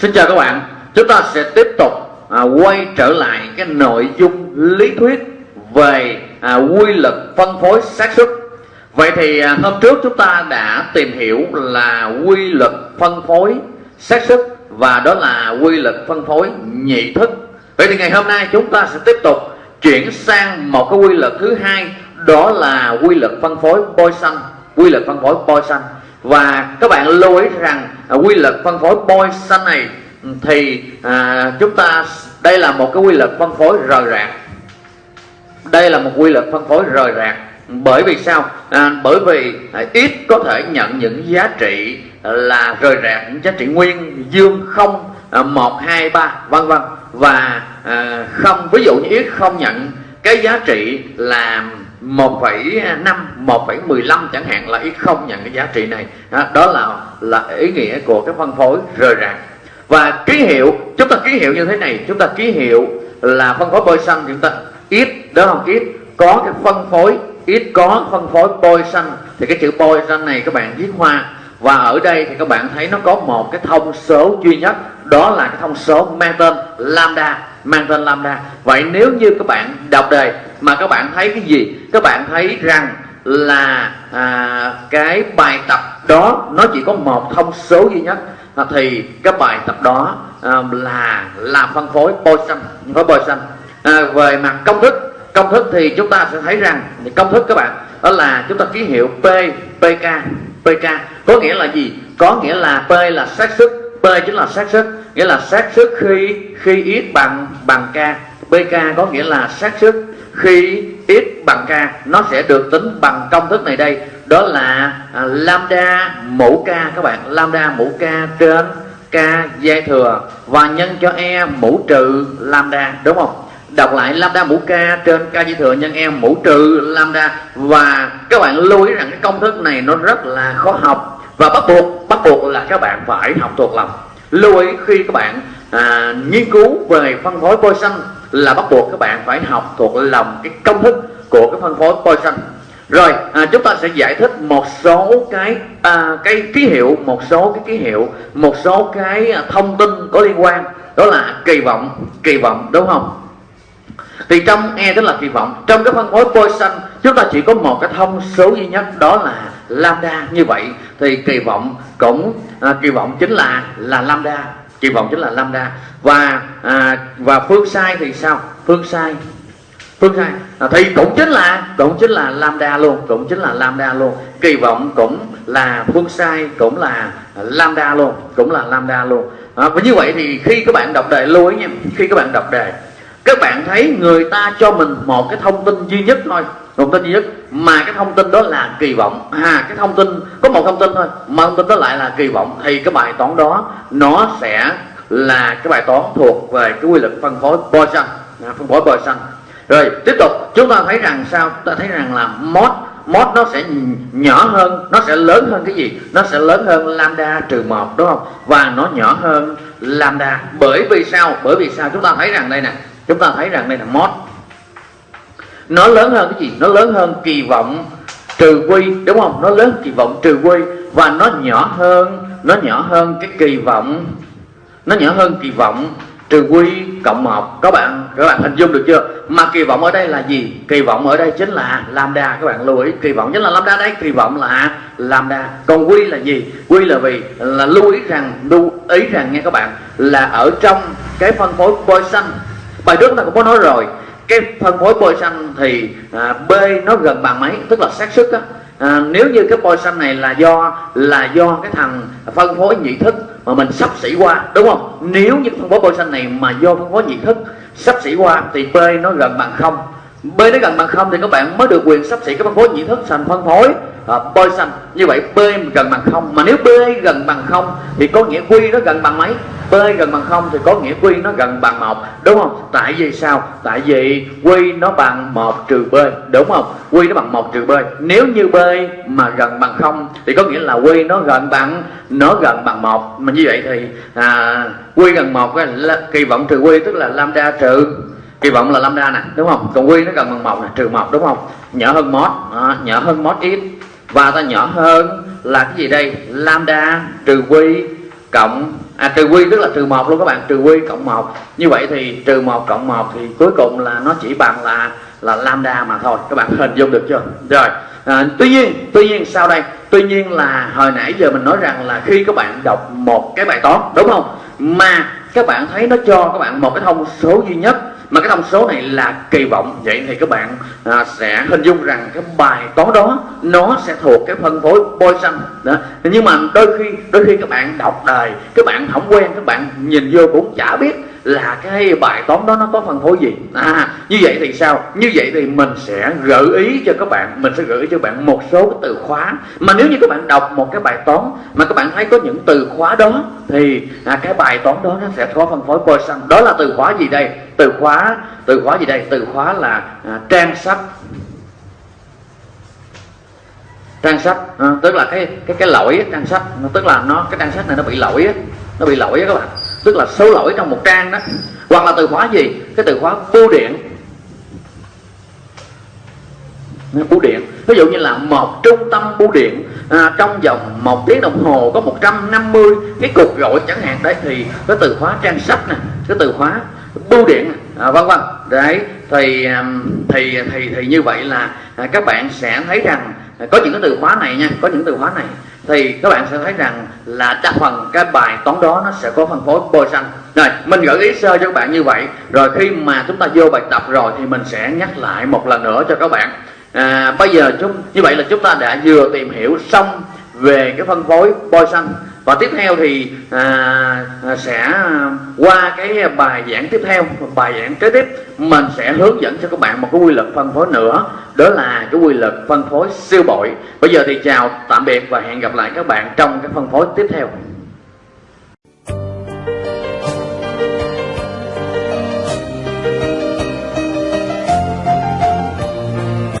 Xin chào các bạn. Chúng ta sẽ tiếp tục à, quay trở lại cái nội dung lý thuyết về à, quy luật phân phối xác suất. Vậy thì à, hôm trước chúng ta đã tìm hiểu là quy luật phân phối xác suất Và đó là quy luật phân phối nhị thức. Vậy thì ngày hôm nay chúng ta sẽ tiếp tục chuyển sang một cái quy luật thứ hai Đó là quy luật phân phối Poisson Quy luật phân phối Poisson và các bạn lưu ý rằng à, quy luật phân phối Poisson này ừ, thì à, chúng ta đây là một cái quy luật phân phối rời rạc. Đây là một quy luật phân phối rời rạc. Bởi vì sao? À, bởi vì à, ít có thể nhận những giá trị à, là rời rạc những giá trị nguyên dương không à, một hai ba vân vân. Và à, không ví dụ như ít không nhận cái giá trị là 1,5 1,15 chẳng hạn là ít không nhận cái giá trị này. À, đó là là ý nghĩa của cái phân phối rời rạc. Và ký hiệu chúng ta ký hiệu như thế này chúng ta ký hiệu là phân phối xanh chúng ta ít đó không ít. Có cái phân phối ít có phân phối xanh thì cái chữ xanh này các bạn viết hoa. Và ở đây thì các bạn thấy nó có một cái thông số duy nhất đó là cái thông số mang tên lambda mang tên lambda vậy nếu như các bạn đọc đề mà các bạn thấy cái gì? Các bạn thấy rằng là à, cái bài tập đó nó chỉ có một thông số duy nhất. À, thì cái bài tập đó à, là là phân phối Poisson phân phối Poisson. À, về mặt công thức công thức thì chúng ta sẽ thấy rằng công thức các bạn đó là chúng ta ký hiệu P PK PK có nghĩa là gì? Có nghĩa là P là xác suất P chính là xác suất nghĩa là xác suất khi khi x bằng bằng k bk có nghĩa là xác suất. Khi x bằng k nó sẽ được tính bằng công thức này đây. Đó là à, lambda mũ k các bạn. Lambda mũ k trên k dây thừa. Và nhân cho e mũ trừ lambda đúng không? Đọc lại lambda mũ k trên k dây thừa nhân e mũ trừ lambda. Và các bạn lưu ý rằng cái công thức này nó rất là khó học. Và bắt buộc bắt buộc là các bạn phải học thuộc lòng. Lưu ý khi các bạn à, nghiên cứu về phân phối Poisson là bắt buộc các bạn phải học thuộc lòng cái công thức của cái phân phối Poisson rồi à, chúng ta sẽ giải thích một số cái à, cái ký hiệu một số cái ký hiệu một số cái à, thông tin có liên quan. Đó là kỳ vọng kỳ vọng đúng không? Thì trong e tức là kỳ vọng. Trong cái phân phối Poisson chúng ta chỉ có một cái thông số duy nhất đó là lambda. Như vậy thì kỳ vọng cũng à, kỳ vọng chính là là lambda kỳ vọng chính là lambda và à, và phương sai thì sao? Phương sai. Phương sai. À, thì cũng chính là cũng chính là lambda luôn cũng chính là lambda luôn. Kỳ vọng cũng là phương sai cũng là lambda luôn cũng là lambda luôn. À, và như vậy thì khi các bạn đọc đề lưu ý nha khi các bạn đọc đề các bạn thấy người ta cho mình một cái thông tin duy nhất thôi. Thông tin duy nhất. Mà cái thông tin đó là kỳ vọng. À cái thông tin, có một thông tin thôi. Mà thông tin đó lại là kỳ vọng. Thì cái bài toán đó, nó sẽ là cái bài toán thuộc về cái quy luật phân phối Poisson. À, phân phối Poisson. Rồi, tiếp tục. Chúng ta thấy rằng sao? Ta thấy rằng là mod mod nó sẽ nhỏ hơn. Nó sẽ lớn hơn cái gì? Nó sẽ lớn hơn lambda trừ một, đúng không? Và nó nhỏ hơn lambda. Bởi vì sao? Bởi vì sao? Chúng ta thấy rằng đây nè chúng ta thấy rằng đây là mod. Nó lớn hơn cái gì? Nó lớn hơn kỳ vọng trừ quy, đúng không? Nó lớn kỳ vọng trừ quy và nó nhỏ hơn, nó nhỏ hơn cái kỳ vọng. Nó nhỏ hơn kỳ vọng trừ quy cộng một. Các bạn các bạn hình dung được chưa? Mà kỳ vọng ở đây là gì? Kỳ vọng ở đây chính là lambda. Các bạn lưu ý, kỳ vọng chính là lambda đấy, kỳ vọng là lambda. Còn quy là gì? Quy là vì là lưu ý rằng, lưu ý rằng nghe các bạn, là ở trong cái phân phối Poisson bài trước ta cũng có nói rồi. Cái phân phối bôi xanh thì à, B nó gần bằng mấy tức là xác suất á. À, nếu như cái bôi xanh này là do là do cái thằng phân phối nhị thức mà mình sắp xỉ qua đúng không? Nếu như phân phối bôi xanh này mà do phân phối nhị thức sắp xỉ qua thì B nó gần bằng không. B nó gần bằng không thì các bạn mới được quyền sắp xỉ cái phân phối nhị thức thành phân phối à, bôi xanh như vậy B gần bằng không. Mà nếu B gần bằng không thì có nghĩa Q nó gần bằng mấy? B gần bằng không thì có nghĩa Q nó gần bằng một đúng không? Tại vì sao? Tại vì Q nó bằng một trừ B đúng không? Q nó bằng một trừ B. Nếu như B mà gần bằng không thì có nghĩa là Q nó gần bằng nó gần bằng một. Mà như vậy thì à, Q gần một là kỳ vọng trừ Q tức là lambda trừ kỳ vọng là lambda nè đúng không? Còn Q nó gần bằng một nè trừ một đúng không? Nhỏ hơn mod à, nhỏ hơn mod x và ta nhỏ hơn là cái gì đây? Lambda trừ Q cộng à trừ quy tức là trừ một luôn các bạn trừ quy cộng một. Như vậy thì trừ một cộng một thì cuối cùng là nó chỉ bằng là là lambda mà thôi. Các bạn hình dung được chưa? Rồi à, tuy nhiên tuy nhiên sau đây tuy nhiên là hồi nãy giờ mình nói rằng là khi các bạn đọc một cái bài toán đúng không? Mà các bạn thấy nó cho các bạn một cái thông số duy nhất mà cái thông số này là kỳ vọng. Vậy thì các bạn à, sẽ hình dung rằng cái bài toán đó nó sẽ thuộc cái phân phối Poisson đó. Nhưng mà đôi khi đôi khi các bạn đọc đời các bạn không quen các bạn nhìn vô cũng chả biết là cái bài toán đó nó có phân phối gì? À như vậy thì sao? Như vậy thì mình sẽ gợi ý cho các bạn mình sẽ gợi ý cho bạn một số cái từ khóa. Mà nếu như các bạn đọc một cái bài toán mà các bạn thấy có những từ khóa đó thì à, cái bài toán đó nó sẽ có phân phối Poisson đó là từ khóa gì đây? Từ khóa từ khóa gì đây? Từ khóa là à, trang sách. Trang sách à, tức là cái cái cái lỗi trang sách. Tức là nó cái trang sách này nó bị lỗi nó bị lỗi các bạn tức là số lỗi trong một trang đó. Hoặc là từ khóa gì? Cái từ khóa bưu điện. Bưu điện. Ví dụ như là một trung tâm bưu điện à, trong vòng một tiếng đồng hồ có 150 cái cuộc gọi chẳng hạn. Đấy thì cái từ khóa trang sách nè cái từ khóa bưu điện. À, vân vân đấy thì à, thì thì thì như vậy là à, các bạn sẽ thấy rằng có những cái từ khóa này nha có những từ khóa này thì các bạn sẽ thấy rằng là đa phần cái bài toán đó nó sẽ có phân phối Poisson rồi mình gợi ý sơ cho các bạn như vậy. Rồi khi mà chúng ta vô bài tập rồi thì mình sẽ nhắc lại một lần nữa cho các bạn. À, bây giờ chúng như vậy là chúng ta đã vừa tìm hiểu xong về cái phân phối Poisson và tiếp theo thì à, à, sẽ qua cái bài giảng tiếp theo bài giảng kế tiếp. Mình sẽ hướng dẫn cho các bạn một cái quy luật phân phối nữa đó là cái quy luật phân phối siêu bội. Bây giờ thì chào tạm biệt và hẹn gặp lại các bạn trong cái phân phối tiếp theo.